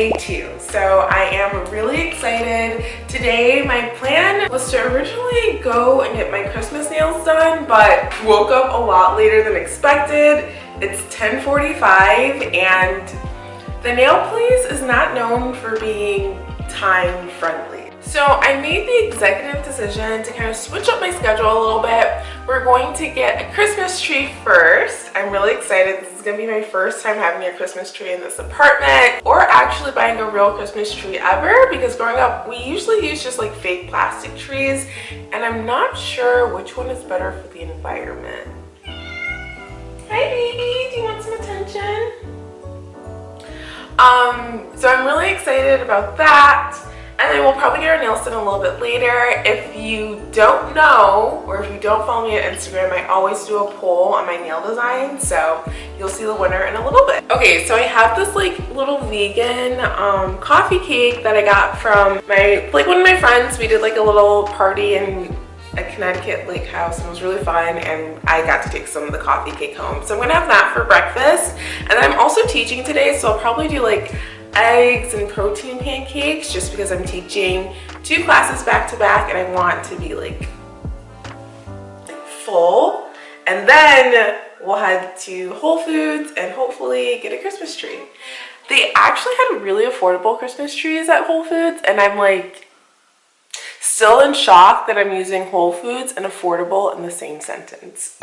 day two. So i am really excited. Today my plan was to originally go and get my christmas nails done but woke up a lot later than expected. It's 10:45, and the nail place is not known for being time friendly so I made the executive decision to kind of switch up my schedule a little bit. We're going to get a Christmas tree first. I'm really excited. This is going to be my first time having a Christmas tree in this apartment or actually buying a real Christmas tree ever because growing up we usually use just like fake plastic trees and I'm not sure which one is better for the environment. Hi baby, do you want some attention? Um, so I'm really excited about that get our nails done a little bit later. If you don't know, or if you don't follow me on Instagram, I always do a poll on my nail design, so you'll see the winner in a little bit. Okay, so I have this like little vegan um, coffee cake that I got from my, like one of my friends. We did like a little party in a Connecticut lake house and it was really fun and I got to take some of the coffee cake home. So I'm gonna have that for breakfast. And I'm also teaching today, so I'll probably do like eggs and protein pancakes just because I'm teaching two classes back to back and I want to be like, full. And then we'll head to Whole Foods and hopefully get a Christmas tree. They actually had really affordable Christmas trees at Whole Foods and I'm like still in shock that I'm using Whole Foods and affordable in the same sentence.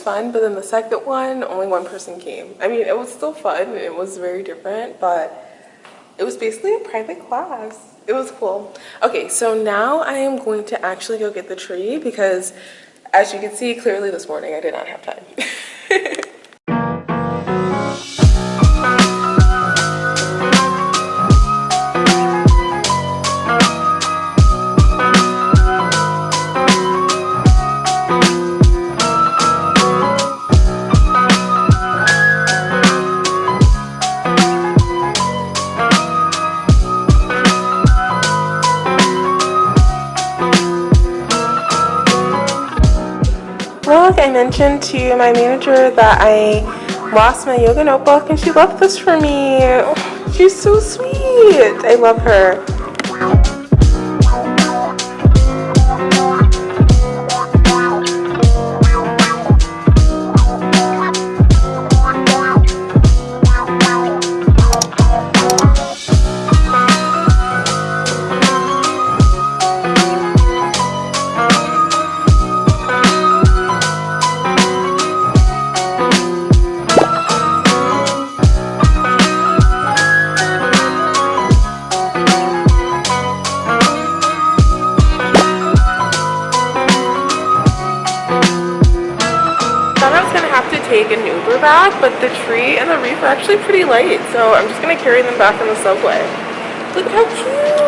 Fun, but then the second one, only one person came. I mean, it was still fun. It was very different, but it was basically a private class. It was cool. Okay, so now I am going to actually go get the tree because as you can see, clearly this morning I did not have time. to my manager that I lost my yoga notebook and she left this for me. Oh, she's so sweet. I love her. Are actually pretty light, so I'm just gonna carry them back on the subway. Look how cute!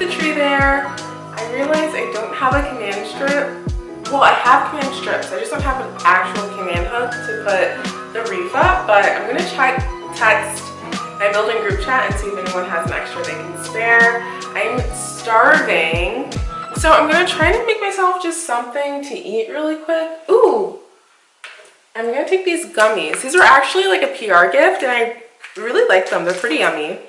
Well I realize I don't have a command strip. Well, I have command strips. I just don't have an actual command hook to put the reef up but I'm gonna try text my building group chat and see if anyone has an extra they can spare. I'm starving. So I'm gonna try to make myself just something to eat really quick. Ooh I'm gonna take these gummies. These are actually like a PR gift and I really like them. They're pretty yummy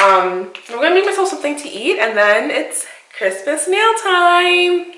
um, I'm gonna make myself something to eat and then it's Christmas nail time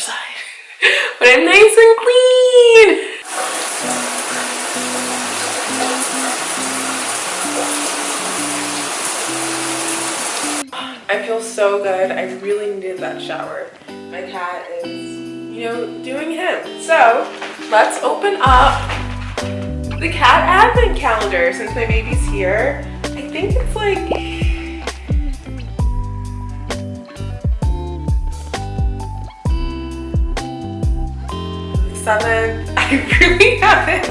feel so good. I really needed that shower. My cat is, you know, doing him. So let's open up the cat advent calendar since my baby's here. I think it's like seventh. I really haven't.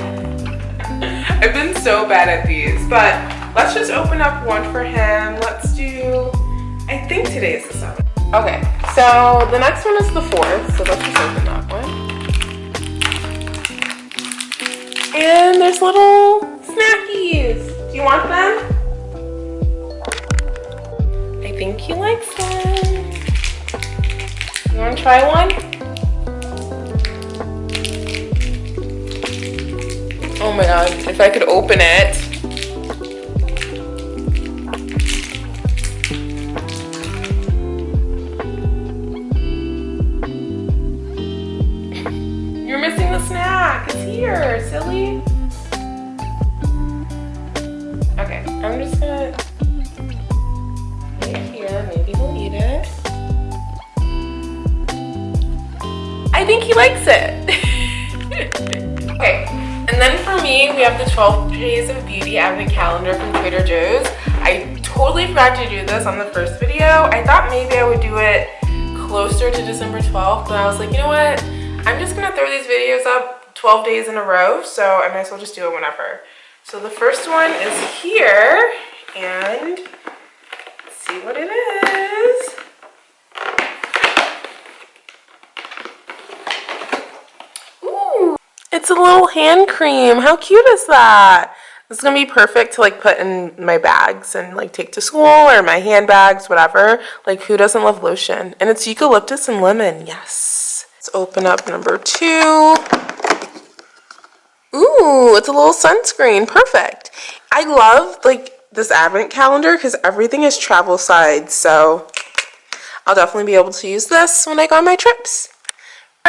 I've been so bad at these, but let's just open up one for him. Let's do I think today is the 7th. Okay, so the next one is the 4th, so let's just open that one. And there's little snackies. Do you want them? I think he likes them. You want to try one? Oh my god, if I could open it. You're missing the snack. It's here, silly. Okay, I'm just gonna it here. Maybe he'll eat it. I think he likes it. Me, we have the 12 Days of Beauty Advent Calendar from Trader Joe's. I totally forgot to do this on the first video. I thought maybe I would do it closer to December 12th, but I was like, you know what? I'm just gonna throw these videos up 12 days in a row, so I might as well just do it whenever. So the first one is here, and see what it is. It's a little hand cream. How cute is that? This is gonna be perfect to like put in my bags and like take to school or my handbags, whatever. Like who doesn't love lotion? And it's eucalyptus and lemon, yes. Let's open up number two. Ooh, it's a little sunscreen, perfect. I love like this advent calendar because everything is travel size, so I'll definitely be able to use this when I go on my trips.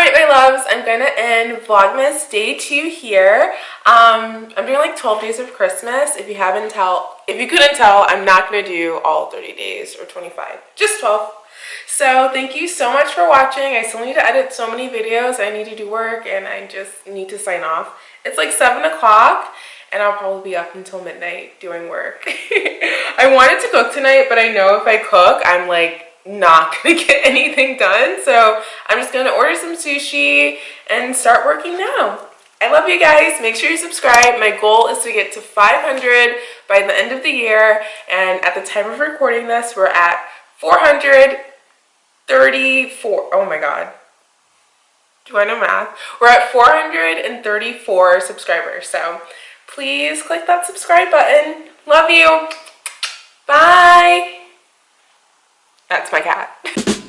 Alright my loves, I'm going to end Vlogmas day 2 here. Um, I'm doing like 12 days of Christmas. If you haven't tell, if you couldn't tell, I'm not going to do all 30 days or 25, just 12. So thank you so much for watching. I still need to edit so many videos. I need to do work and I just need to sign off. It's like 7 o'clock and I'll probably be up until midnight doing work. I wanted to cook tonight, but I know if I cook, I'm like not gonna get anything done. So I'm just gonna order some sushi and start working now. I love you guys. Make sure you subscribe. My goal is to get to 500 by the end of the year. And at the time of recording this, we're at 434. Oh my God. Do I know math? We're at 434 subscribers. So please click that subscribe button. Love you. Bye. That's my cat.